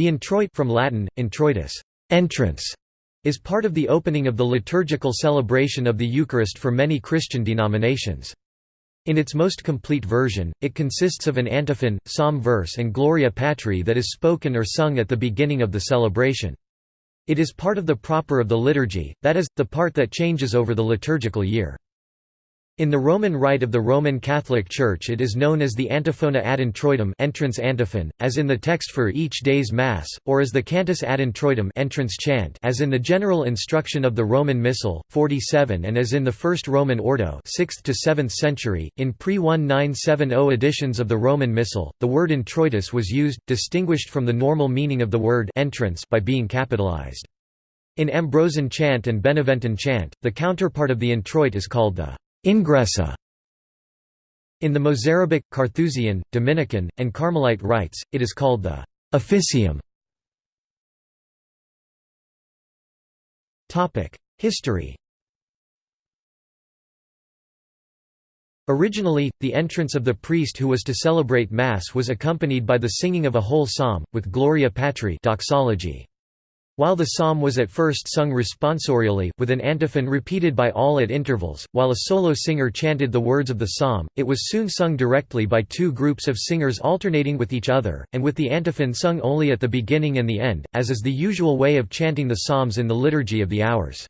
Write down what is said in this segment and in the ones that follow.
The introit from Latin, introitus, entrance, is part of the opening of the liturgical celebration of the Eucharist for many Christian denominations. In its most complete version, it consists of an antiphon, psalm verse and Gloria Patri that is spoken or sung at the beginning of the celebration. It is part of the proper of the liturgy, that is, the part that changes over the liturgical year. In the Roman Rite of the Roman Catholic Church it is known as the antiphona ad introitum entrance antiphon, as in the text for each day's Mass, or as the cantus ad introitum entrance chant as in the general instruction of the Roman Missal, 47 and as in the First Roman Ordo 6th to 7th century. In pre-1970 editions of the Roman Missal, the word introitus was used, distinguished from the normal meaning of the word entrance by being capitalized. In Ambrosian chant and Beneventan chant, the counterpart of the introit is called the Ingressa in the Mozarabic, Carthusian, Dominican, and Carmelite rites, it is called the officium. History Originally, the entrance of the priest who was to celebrate Mass was accompanied by the singing of a whole psalm, with Gloria Patri doxology. While the psalm was at first sung responsorially, with an antiphon repeated by all at intervals, while a solo singer chanted the words of the psalm, it was soon sung directly by two groups of singers alternating with each other, and with the antiphon sung only at the beginning and the end, as is the usual way of chanting the psalms in the Liturgy of the Hours.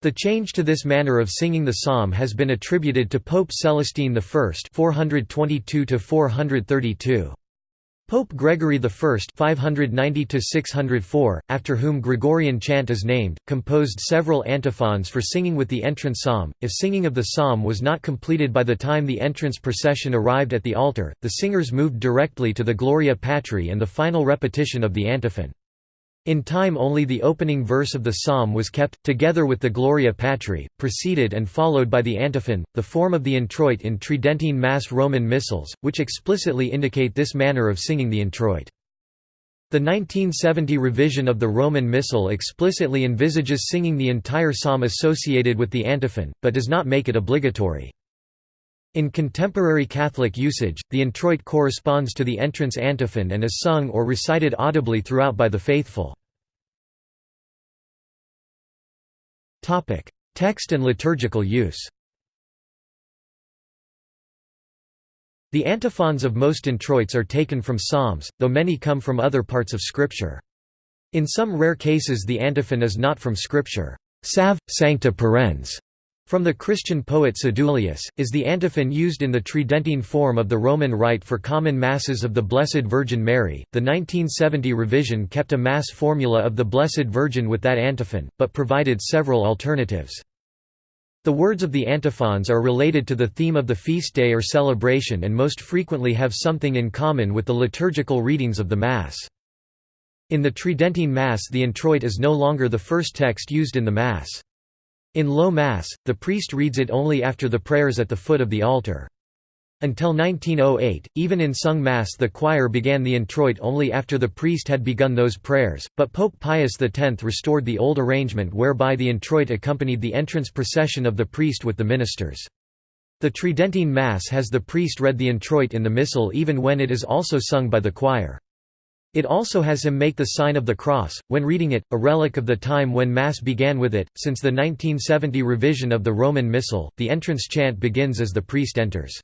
The change to this manner of singing the psalm has been attributed to Pope Celestine I 422 432. Pope Gregory I 590–604, after whom Gregorian chant is named, composed several antiphons for singing with the entrance psalm. If singing of the psalm was not completed by the time the entrance procession arrived at the altar, the singers moved directly to the Gloria Patri and the final repetition of the antiphon. In time only the opening verse of the psalm was kept, together with the Gloria Patri, preceded and followed by the antiphon, the form of the introit in Tridentine Mass Roman Missals, which explicitly indicate this manner of singing the introit. The 1970 revision of the Roman Missal explicitly envisages singing the entire psalm associated with the antiphon, but does not make it obligatory. In contemporary Catholic usage, the introit corresponds to the entrance antiphon and is sung or recited audibly throughout by the faithful. Text and liturgical use The antiphons of most introits are taken from psalms, though many come from other parts of Scripture. In some rare cases the antiphon is not from Scripture. Salve, sancta parens from the Christian poet Sedulius, is the antiphon used in the Tridentine form of the Roman Rite for common Masses of the Blessed Virgin Mary. The 1970 revision kept a Mass formula of the Blessed Virgin with that antiphon, but provided several alternatives. The words of the antiphons are related to the theme of the feast day or celebration and most frequently have something in common with the liturgical readings of the Mass. In the Tridentine Mass the introit is no longer the first text used in the Mass. In Low Mass, the priest reads it only after the prayers at the foot of the altar. Until 1908, even in sung Mass the choir began the introit only after the priest had begun those prayers, but Pope Pius X restored the old arrangement whereby the introit accompanied the entrance procession of the priest with the ministers. The Tridentine Mass has the priest read the introit in the Missal even when it is also sung by the choir. It also has him make the sign of the cross, when reading it, a relic of the time when Mass began with it. Since the 1970 revision of the Roman Missal, the entrance chant begins as the priest enters.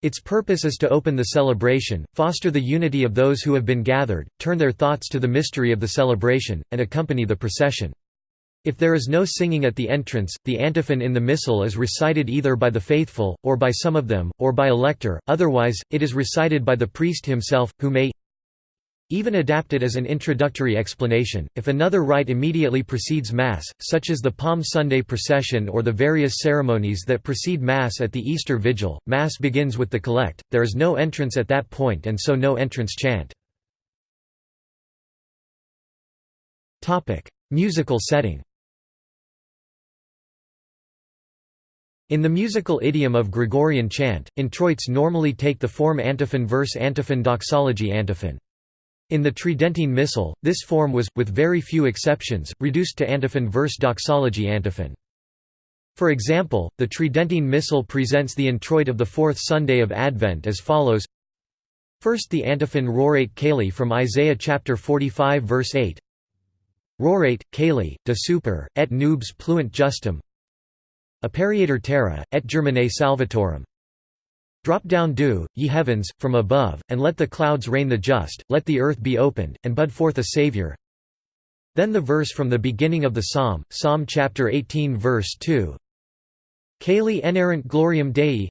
Its purpose is to open the celebration, foster the unity of those who have been gathered, turn their thoughts to the mystery of the celebration, and accompany the procession. If there is no singing at the entrance, the antiphon in the Missal is recited either by the faithful, or by some of them, or by a lector, otherwise, it is recited by the priest himself, who may even adapted as an introductory explanation, if another rite immediately precedes Mass, such as the Palm Sunday procession or the various ceremonies that precede Mass at the Easter Vigil, Mass begins with the collect, there is no entrance at that point and so no entrance chant. Musical setting In the musical idiom of Gregorian chant, introits normally take the form antiphon verse antiphon doxology antiphon. In the Tridentine Missal, this form was, with very few exceptions, reduced to antiphon verse doxology antiphon. For example, the Tridentine Missal presents the introit of the fourth Sunday of Advent as follows. First the antiphon Rorate Caeli from Isaiah chapter 45 verse 8 Rorate, Caeli, de super, et nubes pluent justum. Aperiatur terra, et germine salvatorum Drop down dew, ye heavens, from above, and let the clouds rain the just, let the earth be opened, and bud forth a Saviour. Then the verse from the beginning of the psalm, Psalm chapter 18 verse 2 Caeli enarrant gloriam Dei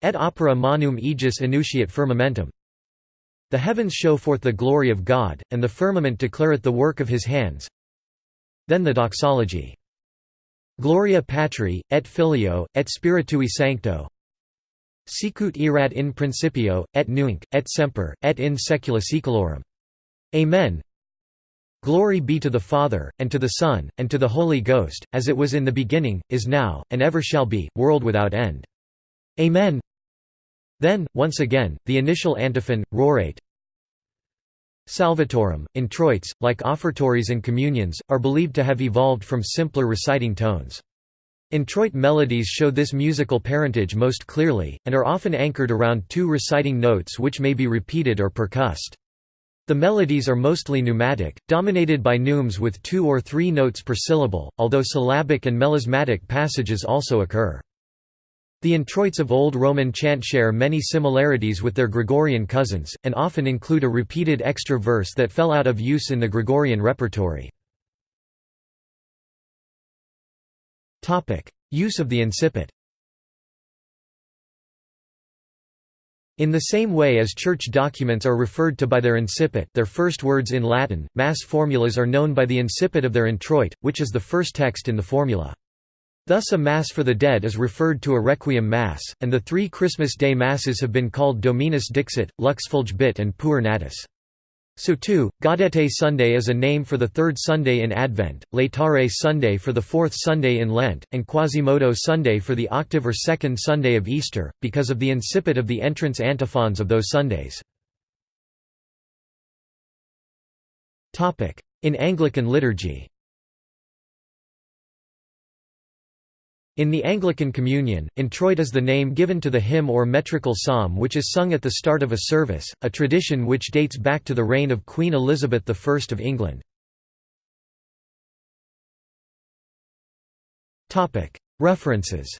Et opera manum aegis enunciat firmamentum The heavens show forth the glory of God, and the firmament declareth the work of his hands. Then the doxology. Gloria Patri, et Filio, et Spiritui Sancto Sicut erat in principio, et nunc, et semper, et in saecula saeculorum. Amen Glory be to the Father, and to the Son, and to the Holy Ghost, as it was in the beginning, is now, and ever shall be, world without end. Amen Then, once again, the initial antiphon, Rorate Salvatorum, introits, like offertories and communions, are believed to have evolved from simpler reciting tones. Introit melodies show this musical parentage most clearly, and are often anchored around two reciting notes which may be repeated or percussed. The melodies are mostly neumatic, dominated by neumes with two or three notes per syllable, although syllabic and melismatic passages also occur. The introits of Old Roman chant share many similarities with their Gregorian cousins, and often include a repeated extra verse that fell out of use in the Gregorian repertory. Use of the incipit In the same way as church documents are referred to by their incipit their first words in Latin, Mass formulas are known by the incipit of their introit, which is the first text in the formula. Thus a Mass for the dead is referred to a Requiem Mass, and the three Christmas Day Masses have been called Dominus Dixit, Lux Fulgebit and Puer Natus. So too, Gaudete Sunday is a name for the third Sunday in Advent, Laetare Sunday for the fourth Sunday in Lent, and Quasimodo Sunday for the octave or second Sunday of Easter, because of the incipit of the entrance antiphons of those Sundays. In Anglican liturgy In the Anglican Communion, introit is the name given to the hymn or metrical psalm which is sung at the start of a service, a tradition which dates back to the reign of Queen Elizabeth I of England. References